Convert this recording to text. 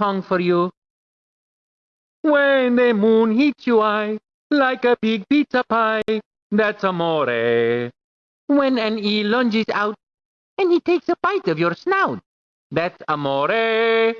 song for you. When the moon hits you eye like a big pizza pie, that's amore. When an eel lunges out and he takes a bite of your snout, that's amore.